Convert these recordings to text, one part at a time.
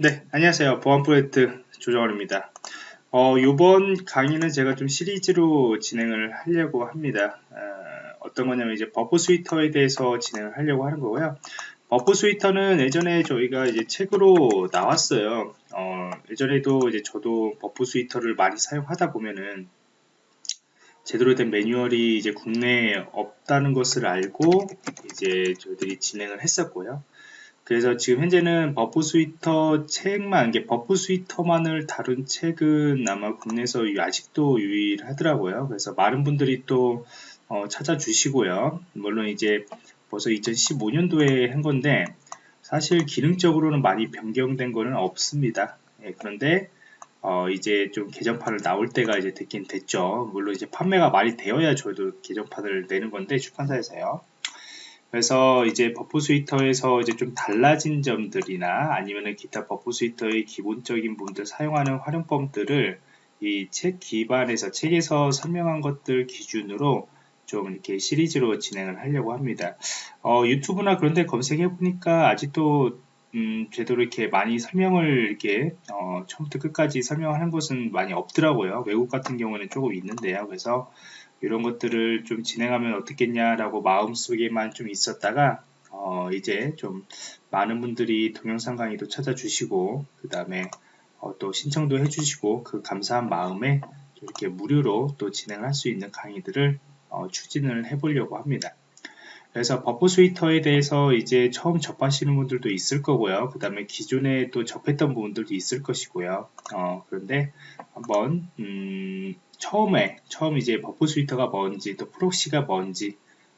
네, 안녕하세요. 보안 프로젝트 조정원입니다. 어, 이번 강의는 제가 좀 시리즈로 진행을 하려고 합니다. 어떤 거냐면 이제 Burp Suite에 대해서 진행을 하려고 하는 거고요. Burp Suite는 예전에 저희가 이제 책으로 나왔어요. 어, 예전에도 이제 저도 Burp Suite를 많이 사용하다 보면은 제대로 된 매뉴얼이 이제 국내에 없다는 것을 알고 이제 저희들이 진행을 했었고요. 그래서 지금 현재는 Burp Suite 책만, 이게 Burp Suite만을 다룬 책은 아마 국내에서 아직도 유일하더라고요. 그래서 많은 분들이 또 어, 찾아주시고요. 물론 이제 벌써 2015년도에 한 건데 사실 기능적으로는 많이 변경된 거는 없습니다. 예, 그런데 어, 이제 좀 개정판을 나올 때가 이제 됐긴 됐죠. 물론 이제 판매가 많이 되어야 저희도 개정판을 내는 건데 출판사에서요. 그래서 이제 Burp Suite에서 이제 좀 달라진 점들이나 아니면은 기타 Burp Suite의 기본적인 부분들 사용하는 활용법들을 이 책 기반에서 책에서 설명한 것들 기준으로 좀 이렇게 시리즈로 진행을 하려고 합니다. 어, 유튜브나 그런 데 검색해 보니까 아직도 음, 제대로 이렇게 많이 설명을 이렇게 어, 처음부터 끝까지 설명하는 것은 많이 없더라고요. 외국 같은 경우는 조금 있는데요. 그래서 이런 것들을 좀 진행하면 어떻겠냐라고 마음속에만 좀 있었다가 어 이제 좀 많은 분들이 동영상 강의도 찾아주시고 그 다음에 어 또 신청도 해주시고 그 감사한 마음에 이렇게 무료로 또 진행할 수 있는 강의들을 어 추진을 해보려고 합니다. 그래서 Burp Suite에 대해서 이제 처음 접하시는 분들도 있을 거고요. 그 다음에 기존에 또 접했던 부분들도 있을 것이고요. 어, 그런데 한번 음, 처음에 처음 이제 Burp Suite가 뭔지 또 proxy가 뭔지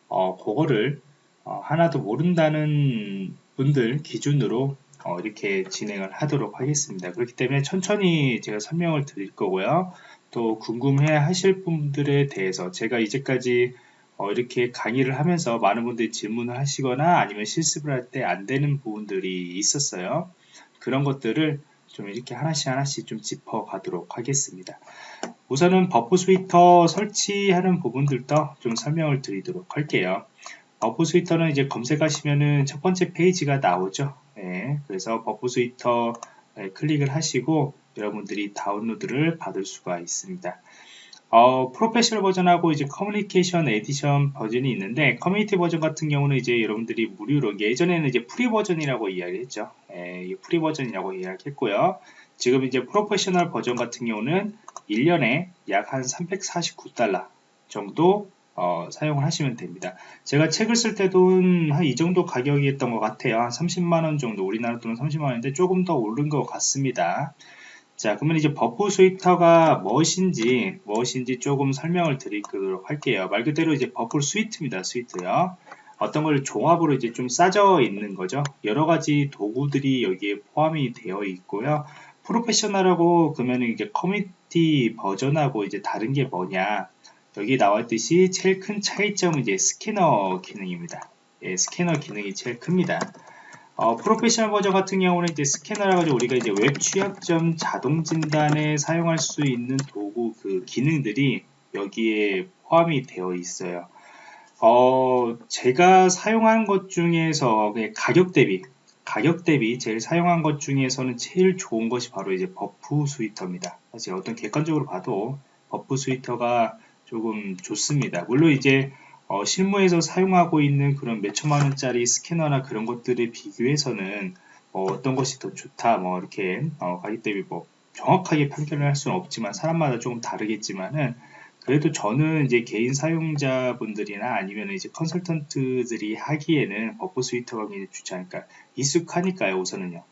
어, 그거를 어, 하나도 모른다는 분들 기준으로 어, 이렇게 진행을 하도록 하겠습니다. 그렇기 때문에 천천히 제가 설명을 드릴 거고요. 또 궁금해 하실 분들에 대해서 제가 이제까지 어, 이렇게 강의를 하면서 많은 분들이 질문을 하시거나 아니면 실습을 할 때 안 되는 부분들이 있었어요. 그런 것들을 좀 이렇게 하나씩 하나씩 좀 짚어 가도록 하겠습니다. 우선은 Burp Suite 설치하는 부분들도 좀 설명을 드리도록 할게요. Burp Suite는 이제 검색하시면은 첫 번째 페이지가 나오죠. 네, 그래서 Burp Suite 클릭을 하시고 여러분들이 다운로드를 받을 수가 있습니다. 어, professional 버전하고 이제 communication edition 버전이 있는데 커뮤니티 버전 같은 경우는 이제 여러분들이 무료로 예전에는 이제 free 버전이라고 이야기했죠. 예, free 버전이라고 이야기했고요. 지금 이제 professional 버전 같은 경우는 1년에 약 한 349달러 정도 어, 사용을 하시면 됩니다. 제가 책을 쓸 때도 한 이 정도 가격이었던 것 같아요. 한 30만원 정도, 우리나라 돈은 30만원인데 조금 더 오른 것 같습니다. 자, 그러면 이제 Burp Suite가 무엇인지, 무엇인지 조금 설명을 드리도록 할게요. 말 그대로 이제 Burp Suite입니다. Suite요. 어떤 걸 종합으로 이제 좀 싸져 있는 거죠. 여러 가지 도구들이 여기에 포함이 되어 있고요. professional하고 그러면 이게 커뮤니티 버전하고 이제 다른 게 뭐냐 여기 나왔듯이 제일 큰 차이점은 이제 스캐너 기능입니다 예, 스캐너 기능이 제일 큽니다 어, professional 버전 같은 경우는 이제 스캐너라 가지고 우리가 이제 웹 취약점 자동 진단에 사용할 수 있는 도구 그 기능들이 여기에 포함이 되어 있어요 어, 제가 사용한 것 중에서 가격 대비 가격 대비 제일 사용한 것 중에서는 제일 좋은 것이 바로 이제 Burp Suite입니다. 사실 어떤 객관적으로 봐도 Burp Suite가 조금 좋습니다. 물론 이제 어, 실무에서 사용하고 있는 그런 몇 천만 원짜리 스캐너나 그런 것들에 비교해서는 뭐 어떤 것이 더 좋다 뭐 이렇게 어, 가격 대비 뭐 정확하게 판결을 할 수는 없지만 사람마다 조금 다르겠지만은 그래도 저는 이제 개인 사용자분들이나 아니면 이제 컨설턴트들이 하기에는 Burp Suite가 굉장히 좋지 않을까. 익숙하니까요, 우선은요.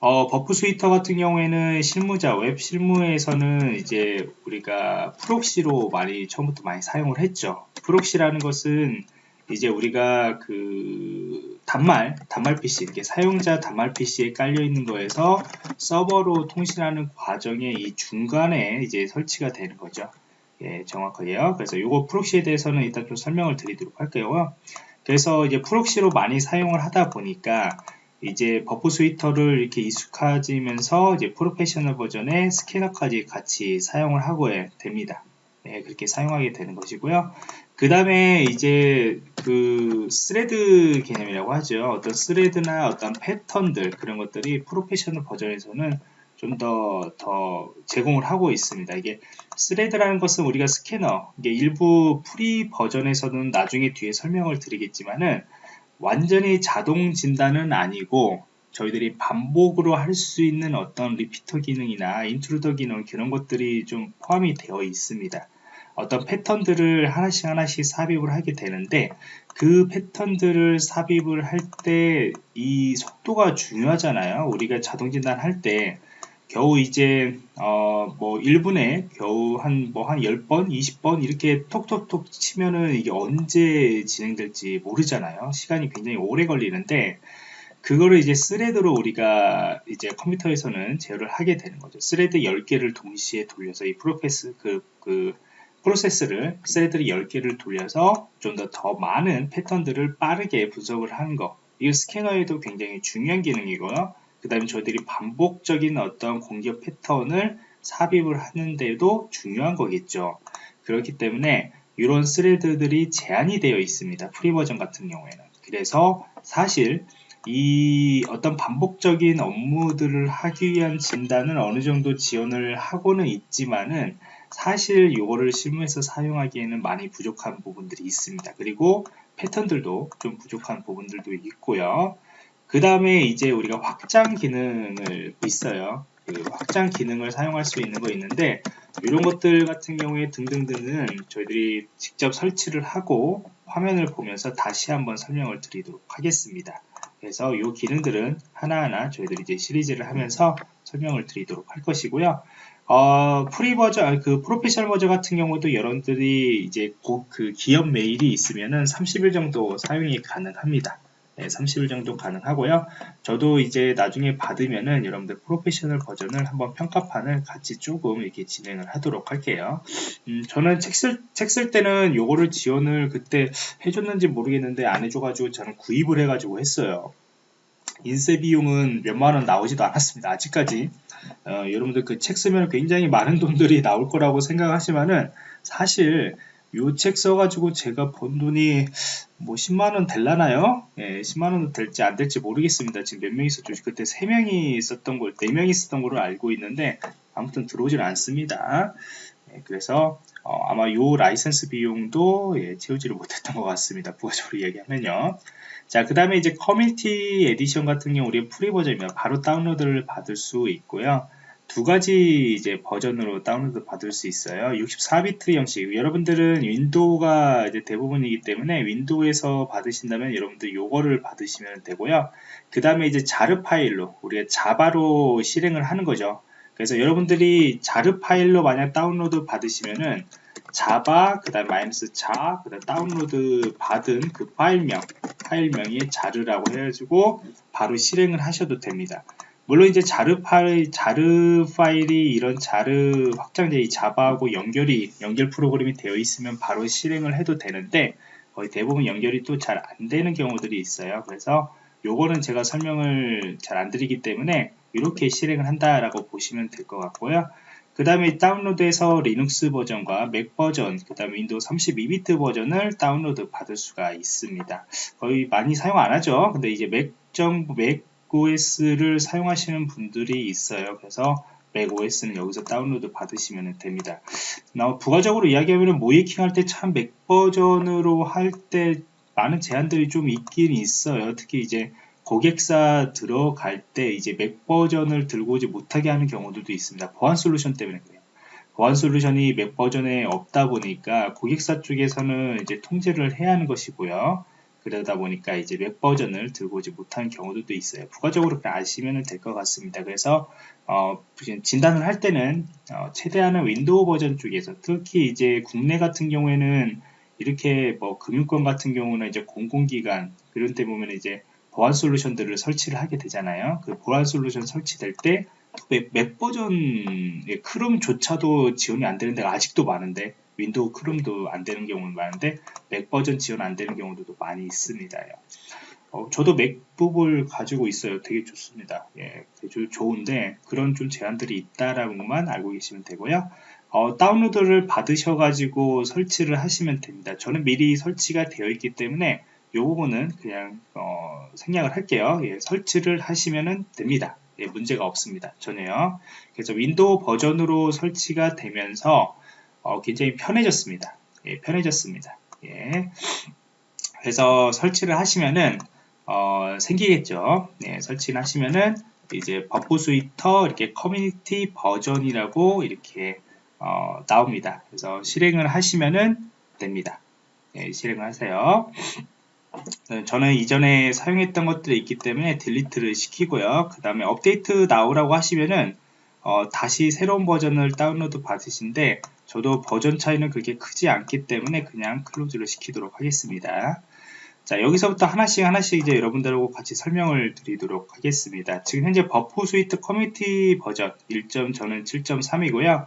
어, Burp Suite 같은 경우에는 실무자, 웹 실무에서는 이제 우리가 proxy로 많이, 처음부터 많이 사용을 했죠. proxy라는 것은 이제 우리가 그 단말, 단말 PC, 이렇게 사용자 단말 PC에 깔려 있는 거에서 서버로 통신하는 과정의 이 중간에 이제 설치가 되는 거죠. 예, 정확하게요. 그래서 이거 proxy에 대해서는 일단 좀 설명을 드리도록 할게요. 그래서 이제 proxy로 많이 사용을 하다 보니까 이제 Burp Suite를 이렇게 익숙해지면서 이제 professional 버전의 스캐너까지 같이 사용을 하게 됩니다. 네, 그렇게 사용하게 되는 것이고요. 그 다음에 이제 그 thread 개념이라고 하죠. 어떤 thread나 어떤 패턴들 그런 것들이 professional 버전에서는 좀더더 제공을 하고 있습니다. 이게 thread라는 것은 우리가 스캐너 이게 일부 free 버전에서는 나중에 뒤에 설명을 드리겠지만은 완전히 자동 진단은 아니고 저희들이 반복으로 할 수 있는 어떤 repeater 기능이나 intruder 기능 그런 것들이 좀 포함이 되어 있습니다. 어떤 패턴들을 하나씩 하나씩 삽입을 하게 되는데 그 패턴들을 삽입을 할 때 이 속도가 중요하잖아요. 우리가 자동 진단 할 때 겨우 이제 어 뭐 1분에 겨우 한 뭐한 뭐 10번, 20번 이렇게 톡톡톡 치면은 이게 언제 진행될지 모르잖아요. 시간이 굉장히 오래 걸리는데 그거를 이제 thread로 우리가 이제 컴퓨터에서는 제어를 하게 되는 거죠. thread 10개를 동시에 돌려서 이 프로세스 그, 그 프로세스를 thread를 10개를 돌려서 좀 더 더 많은 패턴들을 빠르게 분석을 하는 거. 이 스캐너에도 굉장히 중요한 기능이고요. 그 다음에 저희들이 반복적인 어떤 공격 패턴을 삽입을 하는데도 중요한 거겠죠. 그렇기 때문에 이런 thread들이 제한이 되어 있습니다. free 버전 같은 경우에는. 그래서 사실 이 어떤 반복적인 업무들을 하기 위한 진단은 어느 정도 지원을 하고는 있지만은 사실 이거를 실무에서 사용하기에는 많이 부족한 부분들이 있습니다. 그리고 패턴들도 좀 부족한 부분들도 있고요. 그 다음에 이제 우리가 확장 기능을 있어요. 그 확장 기능을 사용할 수 있는 거 있는데 이런 것들 같은 경우에 등등등은 저희들이 직접 설치를 하고 화면을 보면서 다시 한번 설명을 드리도록 하겠습니다. 그래서 이 기능들은 하나하나 저희들이 이제 시리즈를 하면서 설명을 드리도록 할 것이고요. 어, free 버전, 그 professional 버전 같은 경우도 여러분들이 이제 그 기업 메일이 있으면은 30일 정도 사용이 가능합니다. 네, 30일 정도 가능하고요. 저도 이제 나중에 받으면은 여러분들 professional 버전을 한번 평가판을 같이 조금 이렇게 진행을 하도록 할게요. 음, 저는 책 쓸, 책 쓸 때는 요거를 지원을 그때 해줬는지 모르겠는데 안 해줘가지고 저는 구입을 해가지고 했어요. 인쇄 비용은 몇만 원 나오지도 않았습니다. 아직까지. 어, 여러분들 그 책 쓰면 굉장히 많은 돈들이 나올 거라고 생각하시면은 사실 요 책 써가지고 제가 번 돈이 뭐 10만원 될라나요? 예, 10만원 될지 안 될지 모르겠습니다. 지금 몇명 있었죠? 그때 3명이 있었던 걸, 4명이 있었던 걸로 알고 있는데, 아무튼 들어오질 않습니다. 예, 그래서, 어, 아마 요 라이센스 비용도 예, 채우지를 못했던 것 같습니다. 부가적으로 얘기하면요. 자, 그 다음에 이제 community edition 같은 경우 우리 free 버전이면 바로 다운로드를 받을 수 있고요. 두 가지 이제 버전으로 다운로드 받을 수 있어요. 64비트 형식. 여러분들은 윈도우가 이제 대부분이기 때문에 윈도우에서 받으신다면 여러분들 요거를 받으시면 되고요. 그 다음에 이제 jar 파일로 우리가 자바로 실행을 하는 거죠. 그래서 여러분들이 자르 파일로 만약 다운로드 받으시면은 자바 그 다음 마이너스 자 그 다음 다운로드 받은 그 파일명 파일명이 자르라고 해가지고 바로 실행을 하셔도 됩니다. 물론 이제 자르 파일, 자르 파일이 이런 자르 확장제 이 자바하고 연결이 연결 프로그램이 되어 있으면 바로 실행을 해도 되는데 거의 대부분 연결이 또 잘 안 되는 경우들이 있어요. 그래서 요거는 제가 설명을 잘 안 드리기 때문에 이렇게 실행을 한다라고 보시면 될 것 같고요. 그 다음에 다운로드해서 리눅스 버전과 맥 버전, 그 다음에 윈도우 32비트 버전을 다운로드 받을 수가 있습니다. 거의 많이 사용 안 하죠. 근데 이제 맥 정, 맥 macOS를 사용하시는 분들이 있어요. 그래서 macOS는 여기서 다운로드 받으시면 됩니다. 부가적으로 이야기하면 모의해킹 할 때 참 맥 버전으로 할 때 많은 제한들이 좀 있긴 있어요. 특히 이제 고객사 들어갈 때 이제 맥 버전을 들고 오지 못하게 하는 경우들도 있습니다. 보안 솔루션 때문에 그래요. 보안 솔루션이 맥 버전에 없다 보니까 고객사 쪽에서는 이제 통제를 해야 하는 것이고요. 그러다 보니까 이제 맥 버전을 들고 오지 못한 경우도 있어요. 부가적으로 아시면 될 것 같습니다. 그래서 어, 진단을 할 때는 어, 최대한은 윈도우 버전 쪽에서 특히 이제 국내 같은 경우에는 이렇게 뭐 금융권 같은 경우는 이제 공공기관 그런 때 보면 이제 보안 솔루션들을 설치를 하게 되잖아요. 그 보안 솔루션 설치될 때 맥 버전 크롬조차도 지원이 안 되는 데가 아직도 많은데 윈도우 크롬도 안 되는 경우는 많은데 맥 버전 지원 안 되는 경우도 많이 있습니다. 어, 저도 맥북을 가지고 있어요. 되게 좋습니다. 예, 되게 좋은데 그런 좀 제한들이 있다라는 것만 알고 계시면 되고요. 어, 다운로드를 받으셔가지고 설치를 하시면 됩니다. 저는 미리 설치가 되어 있기 때문에 이 부분은 그냥 어, 생략을 할게요. 예, 설치를 하시면 됩니다. 예, 문제가 없습니다. 전혀요. 그래서 윈도우 버전으로 설치가 되면서 어, 굉장히 편해졌습니다. 예, 편해졌습니다. 예. 그래서 설치를 하시면은 어, 생기겠죠. 네, 설치를 하시면은 이제 Burp Suite 이렇게 커뮤니티 버전이라고 이렇게 어, 나옵니다. 그래서 실행을 하시면은 됩니다. 네, 실행을 하세요. 네, 저는 이전에 사용했던 것들이 있기 때문에 delete를 시키고요. 그 다음에 update now라고 하시면은 어, 다시 새로운 버전을 다운로드 받으신데 저도 버전 차이는 그렇게 크지 않기 때문에 그냥 close를 시키도록 하겠습니다. 자 여기서부터 하나씩 하나씩 이제 여러분들하고 같이 설명을 드리도록 하겠습니다. 지금 현재 Burp Suite community 버전 1. 저는 7.3이고요.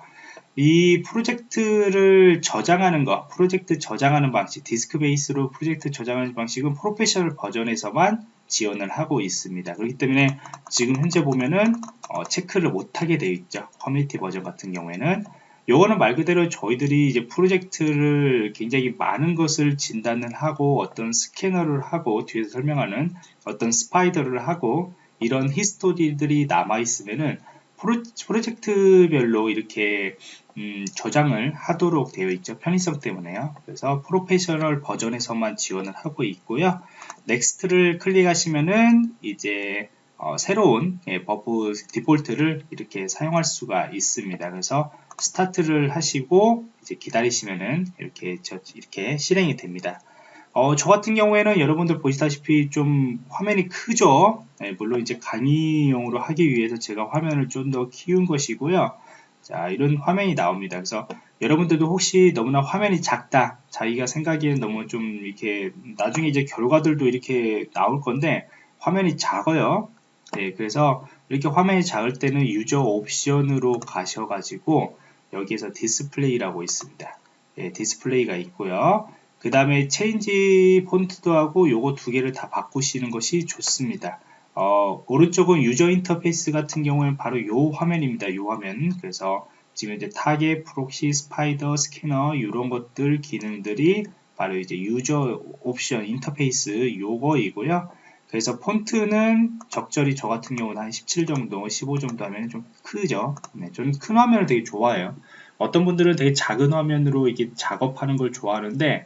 이 프로젝트를 저장하는 거, 프로젝트 저장하는 방식, disk base로 프로젝트 저장하는 방식은 professional 버전에서만 지원을 하고 있습니다. 그렇기 때문에 지금 현재 보면은 어, 체크를 못하게 되어 있죠. 커뮤니티 버전 같은 경우에는 요거는 말 그대로 저희들이 이제 프로젝트를 굉장히 많은 것을 진단을 하고 어떤 스캐너를 하고 뒤에서 설명하는 어떤 spider를 하고 이런 history들이 남아 있으면은 프로, 젝트별로 이렇게 음, 저장을 하도록 되어 있죠. 편의성 때문에요. 그래서 professional 버전에서만 지원을 하고 있고요. next를 클릭하시면은 이제 어, 새로운 예, Burp default를 이렇게 사용할 수가 있습니다. 그래서 start를 하시고 이제 기다리시면은 이렇게 저, 이렇게 실행이 됩니다. 어, 저 같은 경우에는 여러분들 보시다시피 좀 화면이 크죠. 네, 물론 이제 강의용으로 하기 위해서 제가 화면을 좀 더 키운 것이고요. 자, 이런 화면이 나옵니다. 그래서 여러분들도 혹시 너무나 화면이 작다, 자기가 생각하기엔 너무 좀 이렇게 나중에 이제 결과들도 이렇게 나올 건데 화면이 작아요. 네, 그래서 이렇게 화면이 작을 때는 user option으로 가셔가지고 여기에서 display라고 있습니다. 네, display가 있고요. 그 다음에 change font도 하고 요거 두 개를 다 바꾸시는 것이 좋습니다. 어, 오른쪽은 user interface 같은 경우에는 바로 요 화면입니다. 요 화면. 그래서 지금 이제 target, proxy, spider, scanner 이런 것들 기능들이 바로 이제 user option interface 요거이고요. 그래서 폰트는 적절히 저 같은 경우는 한 17 정도, 15 정도 하면 좀 크죠. 네, 저는 큰 화면을 되게 좋아해요. 어떤 분들은 되게 작은 화면으로 이게 작업하는 걸 좋아하는데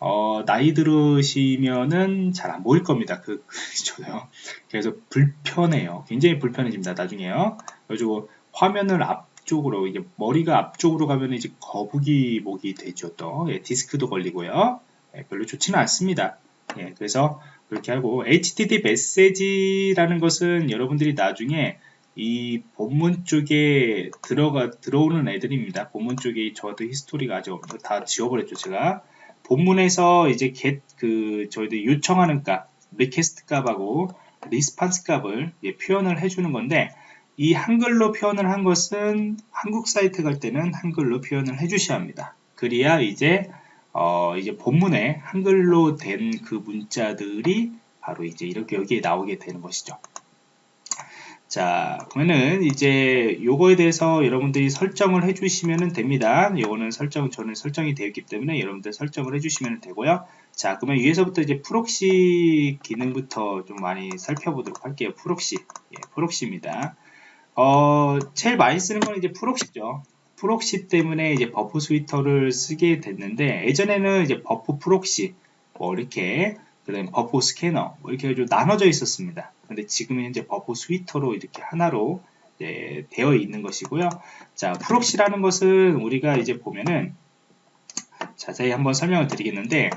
어, 나이 들으시면은 잘 안 보일 겁니다. 그, 저요. 그래서 불편해요. 굉장히 불편해집니다. 나중에요. 그래가지고 화면을 앞쪽으로, 이제 머리가 앞쪽으로 가면 이제 거북이 목이 되죠. 또, 예, 디스크도 걸리고요. 예, 별로 좋지는 않습니다. 예, 그래서 그렇게 하고, HTTP 메시지라는 것은 여러분들이 나중에 이 본문 쪽에 들어가, 들어오는 애들입니다. 본문 쪽에 저도 history가 아직 다 지워버렸죠. 제가. 본문에서 이제 get 그 저희들 요청하는 값, request 값하고 response 값을 표현을 해주는 건데 이 한글로 표현을 한 것은 한국 사이트 갈 때는 한글로 표현을 해주셔야 합니다. 그래야 이제 어 이제 본문에 한글로 된 그 문자들이 바로 이제 이렇게 여기에 나오게 되는 것이죠. 자, 그러면은 이제 요거에 대해서 여러분들이 설정을 해주시면 됩니다. 요거는 설정, 저는 설정이 되어 있기 때문에 여러분들 설정을 해주시면 되고요. 자, 그러면 위에서부터 이제 proxy 기능부터 좀 많이 살펴보도록 할게요. Proxy. 예, proxy입니다. 어, 제일 많이 쓰는 건 이제 proxy죠. Proxy 때문에 이제 Burp Suite를 쓰게 됐는데, 예전에는 이제 Burp Proxy, 뭐 이렇게, 그 다음에 버프 스캐너, 뭐 이렇게 좀 나눠져 있었습니다. 근데 지금은 현재 Burp Suite로 이렇게 하나로 예, 되어 있는 것이고요. 자, proxy라는 것은 우리가 이제 보면은 자세히 한번 설명을 드리겠는데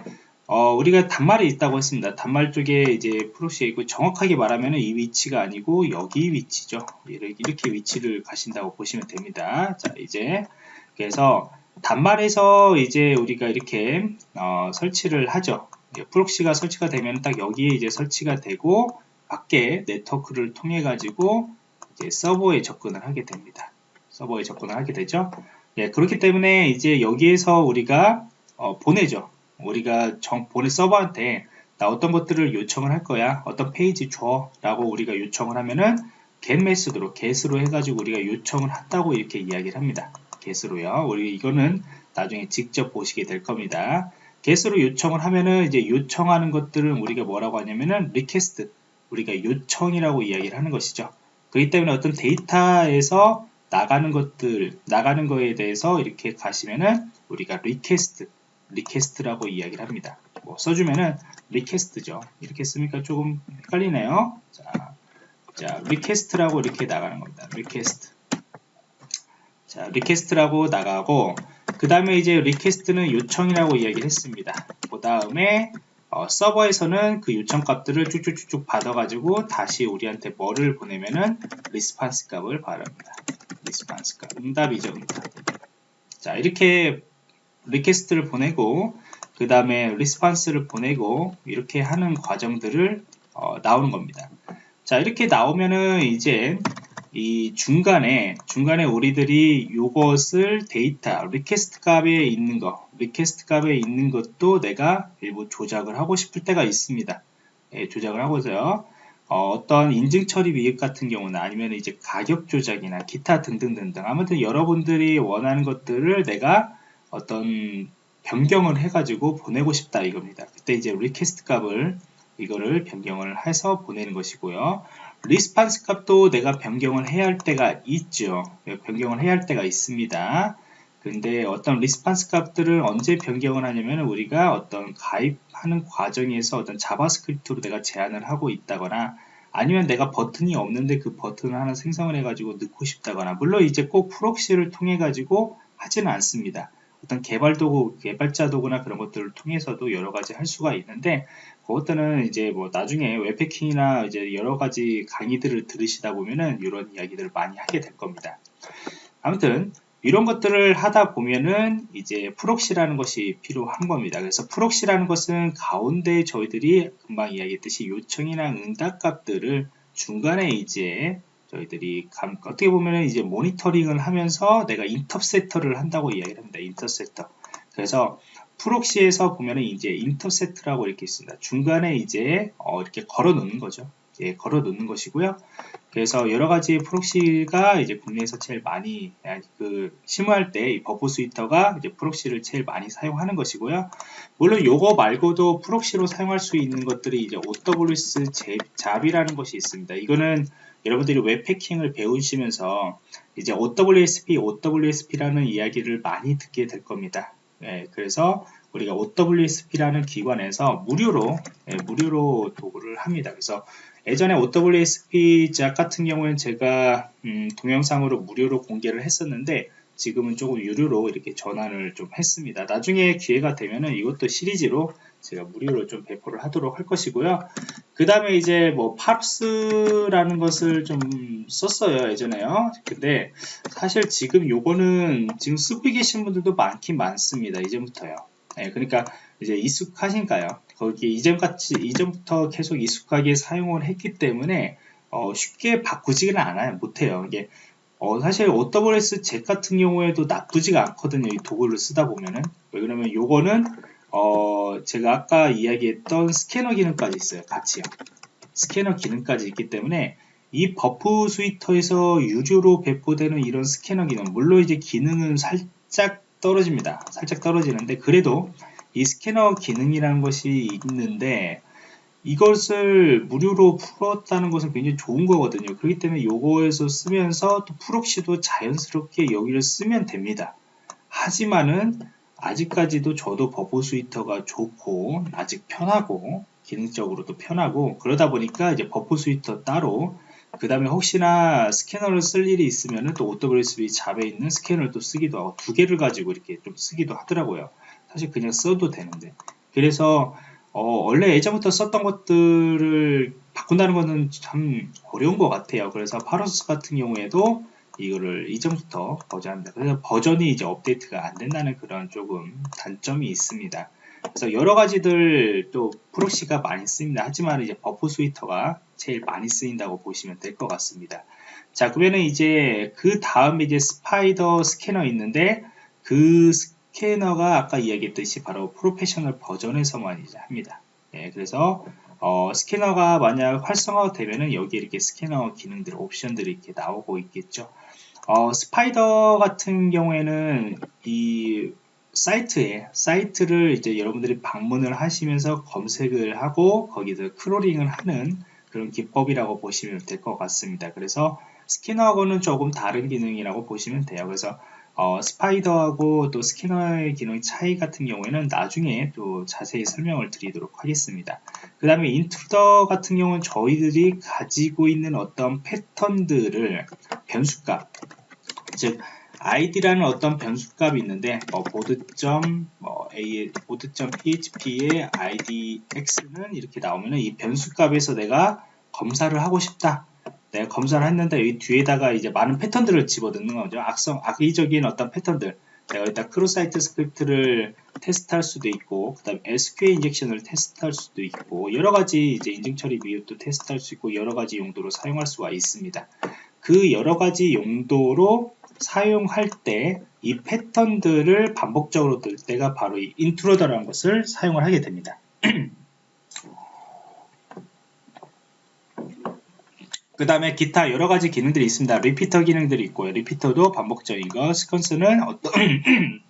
어, 우리가 단말이 있다고 했습니다. 단말 쪽에 이제 proxy가 있고 정확하게 말하면 이 위치가 아니고 여기 위치죠. 이렇게 위치를 가진다고 보시면 됩니다. 자, 이제 그래서 단말에서 이제 우리가 이렇게 어, 설치를 하죠. Proxy가 설치가 되면 딱 여기에 이제 설치가 되고 밖에 네트워크를 통해 가지고 이제 서버에 접근을 하게 됩니다. 서버에 접근을 하게 되죠. 예, 그렇기 때문에 이제 여기에서 우리가 어, 보내죠. 우리가 정, 보내 서버한테 나 어떤 것들을 요청을 할 거야. 어떤 페이지 줘. 라고 우리가 요청을 하면은 get 메소드로 get으로 해가지고 우리가 요청을 한다고 이렇게 이야기를 합니다. get으로요. 우리 이거는 나중에 직접 보시게 될 겁니다. get으로 요청을 하면은 이제 요청하는 것들은 우리가 뭐라고 하냐면은 request 우리가 요청이라고 이야기를 하는 것이죠. 그렇기 때문에 어떤 데이터에서 나가는 것들 나가는 거에 대해서 이렇게 가시면은 우리가 request request라고 이야기를 합니다. 뭐 써주면은 request죠. 이렇게 쓰니까 조금 헷갈리네요. 자, 자 request라고 이렇게 나가는 겁니다. request 자 request라고 나가고 그 다음에 이제 request는 요청이라고 이야기를 했습니다. 그 다음에 어, 서버에서는 그 요청 값들을 쭉쭉쭉쭉 받아가지고 다시 우리한테 뭐를 보내면은 response 값을 받습니다. Response 값. 응답이죠, 응답. 자, 이렇게 Request를 보내고 그 다음에 response를 보내고 이렇게 하는 과정들을 어, 나오는 겁니다. 자, 이렇게 나오면은 이제 이 중간에 중간에 우리들이 이것을 데이터 request 값에 있는 거 request 값에 있는 것도 내가 일부 조작을 하고 싶을 때가 있습니다 예, 조작을 하고서요 어, 떤 인증 처리 미흡 같은 경우는 아니면 이제 가격 조작이나 기타 등등등등 아무튼 여러분들이 원하는 것들을 내가 어떤 변경을 해가지고 보내고 싶다 이겁니다 그때 이제 request 값을 이거를 변경을 해서 보내는 것이고요 response 값도 내가 변경을 해야 할 때가 있죠. 변경을 해야 할 때가 있습니다. 근데 어떤 response 값들을 언제 변경을 하냐면 우리가 어떤 가입하는 과정에서 어떤 JavaScript로 내가 제한을 하고 있다거나 아니면 내가 버튼이 없는데 그 버튼을 하나 생성을 해가지고 넣고 싶다거나 물론 이제 꼭 proxy를 통해 가지고 하지는 않습니다. 어떤 개발 도구, 개발자 도구나 그런 것들을 통해서도 여러 가지 할 수가 있는데 그것들은 이제 뭐 나중에 웹 해킹이나 이제 여러 가지 강의들을 들으시다 보면은 이런 이야기들을 많이 하게 될 겁니다. 아무튼 이런 것들을 하다 보면은 이제 proxy라는 것이 필요한 겁니다. 그래서 proxy라는 것은 가운데 저희들이 금방 이야기했듯이 요청이나 응답 값들을 중간에 이제 저희들이 감, 어떻게 보면 이제 모니터링을 하면서 내가 intercept를 한다고 이야기를 합니다. Intercept. 그래서 proxy에서 보면은 이제 intercept라고 이렇게 있습니다. 중간에 이제 어, 이렇게 걸어 놓는 거죠. 예, 걸어 놓는 것이고요. 그래서 여러 가지 proxy가 이제 국내에서 제일 많이 그 심의할 때이 Burp Suite가 이제 proxy를 제일 많이 사용하는 것이고요. 물론 요거 말고도 proxy로 사용할 수 있는 것들이 이제 OWS 잡이라는 것이 있습니다. 이거는 여러분들이 웹 해킹을 배우시면서 이제 OWSP, OWSP라는 이야기를 많이 듣게 될 겁니다. 예, 그래서 우리가 OWSP라는 기관에서 무료로 예, 무료로 도구를 합니다. 그래서 예전에 OWSP 작 같은 경우는 제가 음, 동영상으로 무료로 공개를 했었는데 지금은 조금 유료로 이렇게 전환을 좀 했습니다. 나중에 기회가 되면은 이것도 시리즈로 제가 무료로 좀 배포를 하도록 할 것이고요. 그 다음에 이제 뭐 팝스라는 것을 좀 썼어요 예전에요. 근데 사실 지금 요거는 지금 쓰고 계신 분들도 많긴 많습니다. 이전부터요. 네, 그러니까 이제 익숙하신가요? 거기 이전같이 이전부터 계속 익숙하게 사용을 했기 때문에 어, 쉽게 바꾸지는 않아요. 못해요. 이게 어, 사실 OWS Z 같은 경우에도 나쁘지가 않거든요. 이 도구를 쓰다 보면은. 왜 그러면 요거는 어, 제가 아까 이야기했던 스캐너 기능까지 있어요. 같이요. 스캐너 기능까지 있기 때문에 이 Burp Suite에서 유료로 배포되는 이런 스캐너 기능 물론 이제 기능은 살짝 떨어집니다. 살짝 떨어지는데 그래도 이 스캐너 기능이라는 것이 있는데 이것을 무료로 풀었다는 것은 굉장히 좋은 거거든요. 그렇기 때문에 요거에서 쓰면서 또 proxy도 자연스럽게 여기를 쓰면 됩니다. 하지만은 아직까지도 저도 Burp Suite가 좋고 아직 편하고 기능적으로도 편하고 그러다 보니까 이제 Burp Suite 따로 그 다음에 혹시나 스캐너를 쓸 일이 있으면 또 OWSB 잡에 있는 스캐너를 또 쓰기도 하고 두 개를 가지고 이렇게 좀 쓰기도 하더라고요. 사실 그냥 써도 되는데 그래서 어, 원래 예전부터 썼던 것들을 바꾼다는 것은 참 어려운 것 같아요. 그래서 Paros 같은 경우에도 이거를 이전부터 버전합니다. 그래서 버전이 이제 업데이트가 안 된다는 그런 조금 단점이 있습니다. 그래서 여러 가지들 또 proxy가 많이 쓰입니다. 하지만 이제 Burp Suite가 제일 많이 쓰인다고 보시면 될 것 같습니다. 자, 그러면 이제 그 다음에 이제 Spider 스캐너 있는데 그 스캐너가 아까 이야기했듯이 바로 프로페셔널 버전에서만 이제 합니다. 예, 그래서 어, 스캐너가 만약 활성화되면은 여기 이렇게 스캐너 기능들 옵션들이 이렇게 나오고 있겠죠. 어, Spider 같은 경우에는 이 사이트에 사이트를 이제 여러분들이 방문을 하시면서 검색을 하고 거기서 crawling을 하는 그런 기법이라고 보시면 될 것 같습니다. 그래서 스캐너하고는 조금 다른 기능이라고 보시면 돼요. 그래서 어, Spider하고 또 스캐너의 기능 차이 같은 경우에는 나중에 또 자세히 설명을 드리도록 하겠습니다. 그 다음에 Intruder 같은 경우는 저희들이 가지고 있는 어떤 패턴들을 변수값 즉 id라는 어떤 변수값이 있는데 뭐 board.점 뭐 a board.php의 idx는 이렇게 나오면은 이 변수값에서 내가 검사를 하고 싶다. 내가 검사를 했는데 이 뒤에다가 이제 많은 패턴들을 집어넣는 거죠. 악성 악의적인 어떤 패턴들. 내가 일단 cross site script를 테스트할 수도 있고, 그 다음에 SQL injection을 테스트할 수도 있고, 여러 가지 이제 인증 처리 미흡도 테스트할 수 있고, 여러 가지 용도로 사용할 수가 있습니다. 그 여러 가지 용도로 사용할 때 이 패턴들을 반복적으로 뜰 때가 바로 이 Intruder라는 것을 사용을 하게 됩니다. 그 다음에 기타 여러 가지 기능들이 있습니다. Repeater 기능들이 있고요. Repeater도 반복적인 거, Sequencer는 어떤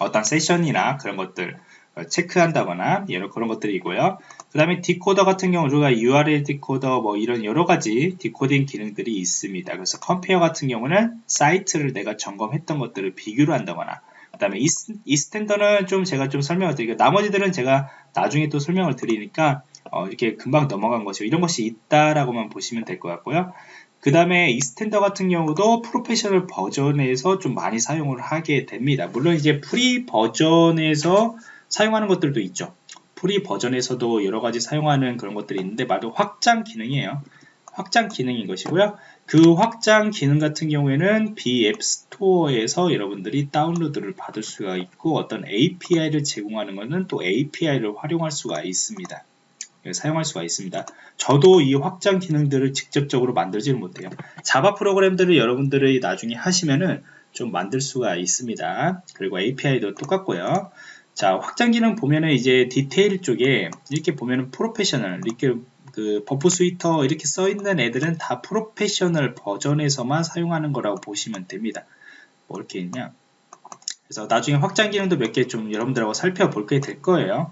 어떤 세션이나 그런 것들 체크한다거나 여러 그런 것들이고요. 그 다음에 디코더 같은 경우 우리가 URL 디코더 뭐 이런 여러 가지 decoding 기능들이 있습니다. 그래서 Compare 같은 경우는 사이트를 내가 점검했던 것들을 비교를 한다거나 그 다음에 Extender는 좀 제가 좀 설명을 드리고 나머지들은 제가 나중에 또 설명을 드리니까 어, 이렇게 금방 넘어간 것이고 이런 것이 있다라고만 보시면 될 것 같고요. 그 다음에 Extender 같은 경우도 프로페셔널 버전에서 좀 많이 사용을 하게 됩니다. 물론 이제 free 버전에서 사용하는 것들도 있죠. free 버전에서도 여러 가지 사용하는 그런 것들이 있는데 말도 확장 기능이에요. 확장 기능인 것이고요. 그 확장 기능 같은 경우에는 BApp Store에서 여러분들이 다운로드를 받을 수가 있고 어떤 API를 제공하는 것은 또 API를 활용할 수가 있습니다. 예, 사용할 수가 있습니다. 저도 이 확장 기능들을 직접적으로 만들지는 못해요. 자바 프로그램들을 여러분들이 나중에 하시면은 좀 만들 수가 있습니다. 그리고 API도 똑같고요. 자, 확장 기능 보면은 이제 디테일 쪽에 이렇게 보면은 프로페셔널, 이렇게 그 Burp Suite 이렇게 써 있는 애들은 다 프로페셔널 버전에서만 사용하는 거라고 보시면 됩니다. 뭐 이렇게 있냐? 그래서 나중에 확장 기능도 몇 개 좀 여러분들하고 살펴볼 게 될 거예요.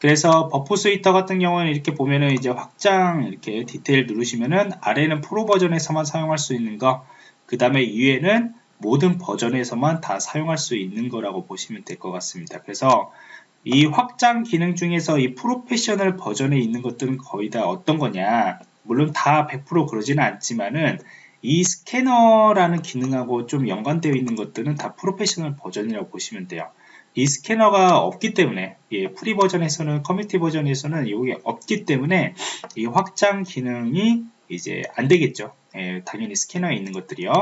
그래서 Burp Suite 같은 경우는 이렇게 보면은 이제 확장 이렇게 디테일 누르시면은 아래는 프로 버전에서만 사용할 수 있는 거, 그 다음에 위에는 모든 버전에서만 다 사용할 수 있는 거라고 보시면 될 것 같습니다. 그래서 이 확장 기능 중에서 이 프로페셔널 버전에 있는 것들은 거의 다 어떤 거냐 물론 다 100% 그러지는 않지만은 이 스캐너라는 기능하고 좀 연관되어 있는 것들은 다 프로페셔널 버전이라고 보시면 돼요. 이 스캐너가 없기 때문에 예, free 버전에서는 커뮤니티 버전에서는 이게 없기 때문에 이 확장 기능이 이제 안 되겠죠. 예, 당연히 스캐너에 있는 것들이요.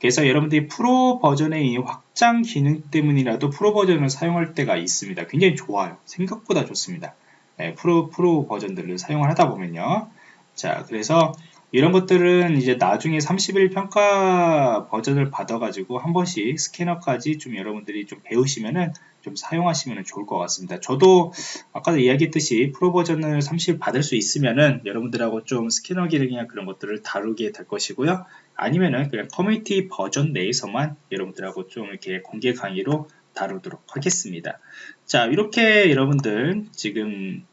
그래서 여러분들이 프로 버전의 이 확장 기능 때문이라도 프로 버전을 사용할 때가 있습니다. 굉장히 좋아요. 생각보다 좋습니다. 예, 프로 프로 버전들을 사용을 하다 보면요. 자, 그래서 이런 것들은 이제 나중에 30일 평가 버전을 받아가지고 한 번씩 스캐너까지 좀 여러분들이 좀 배우시면은 좀 사용하시면 좋을 것 같습니다. 저도 아까도 이야기했듯이 프로 버전을 30일 받을 수 있으면은 여러분들하고 좀 스캐너 기능이나 그런 것들을 다루게 될 것이고요. 아니면은 그냥 커뮤니티 버전 내에서만 여러분들하고 좀 이렇게 공개 강의로 다루도록 하겠습니다. 자, 이렇게 여러분들 지금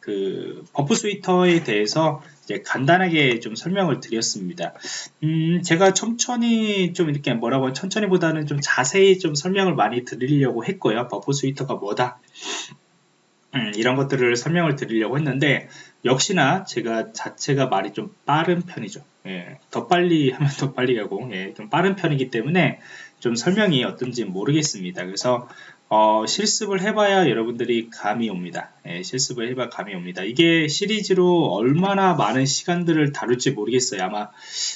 그 Burp Suite에 대해서 이제 간단하게 좀 설명을 드렸습니다. 음, 제가 천천히 좀 이렇게 뭐라고 천천히보다는 좀 자세히 좀 설명을 많이 드리려고 했고요. Burp Suite가 뭐다. 음, 이런 것들을 설명을 드리려고 했는데 역시나 제가 자체가 말이 좀 빠른 편이죠. 예, 더 빨리 하면 더 빨리 가고 예, 좀 빠른 편이기 때문에 좀 설명이 어떤지 모르겠습니다. 그래서 어, 실습을 해봐야 여러분들이 감이 옵니다. 예, 실습을 해봐야 감이 옵니다. 이게 시리즈로 얼마나 많은 시간들을 다룰지 모르겠어요. 아마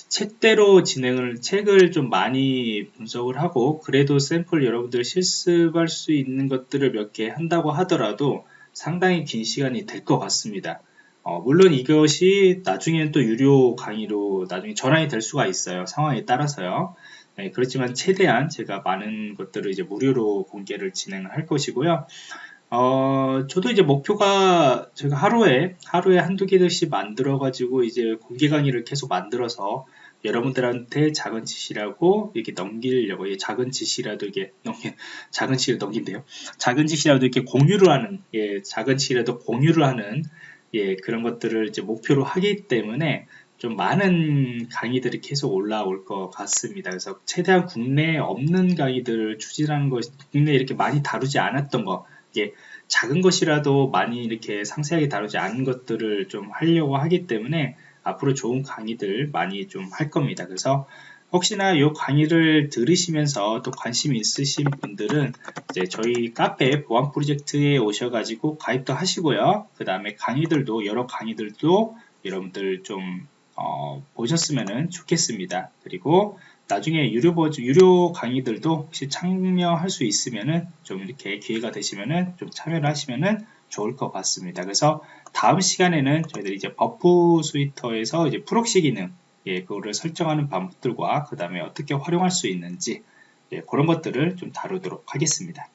책대로 진행을, 책을 좀 많이 분석을 하고, 그래도 샘플 여러분들 실습할 수 있는 것들을 몇 개 한다고 하더라도 상당히 긴 시간이 될 것 같습니다. 어, 물론 이것이 나중에는 또 유료 강의로 나중에 전환이 될 수가 있어요. 상황에 따라서요. 네, 그렇지만 최대한 제가 많은 것들을 이제 무료로 공개를 진행할 것이고요. 어, 저도 이제 목표가 제가 하루에 하루에 한두 개씩 만들어 가지고 이제 공개 강의를 계속 만들어서 여러분들한테 작은 지시라고 이렇게 넘기려고 예, 작은 지시라도 이게 넘긴 작은 지시를 넘긴대요. 작은 지시라도 이렇게 공유를 하는 예, 작은 지시라도 공유를 하는 예, 그런 것들을 이제 목표로 하기 때문에 좀 많은 강의들이 계속 올라올 것 같습니다. 그래서 최대한 국내에 없는 강의들을 추진하는 것, 국내에 이렇게 많이 다루지 않았던 거, 이게 작은 것이라도 많이 이렇게 상세하게 다루지 않은 것들을 좀 하려고 하기 때문에 앞으로 좋은 강의들 많이 좀 할 겁니다. 그래서 혹시나 이 강의를 들으시면서 또 관심 있으신 분들은 이제 저희 카페 보안 프로젝트에 오셔가지고 가입도 하시고요. 그 다음에 강의들도 여러 강의들도 여러분들 좀 어, 보셨으면 좋겠습니다. 그리고 나중에 유료 버전, 유료 강의들도 혹시 참여할 수 있으면은 좀 이렇게 기회가 되시면은 좀 참여를 하시면은 좋을 것 같습니다. 그래서 다음 시간에는 저희들이 이제 Burp Suite에서 이제 proxy 기능, 예, 그거를 설정하는 방법들과 그 다음에 어떻게 활용할 수 있는지, 예, 그런 것들을 좀 다루도록 하겠습니다.